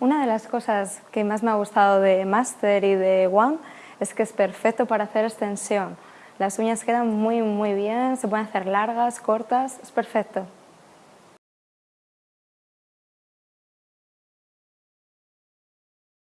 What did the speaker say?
Una de las cosas que más me ha gustado de Master y de One es que es perfecto para hacer extensión. Las uñas quedan muy muy bien, se pueden hacer largas, cortas, es perfecto.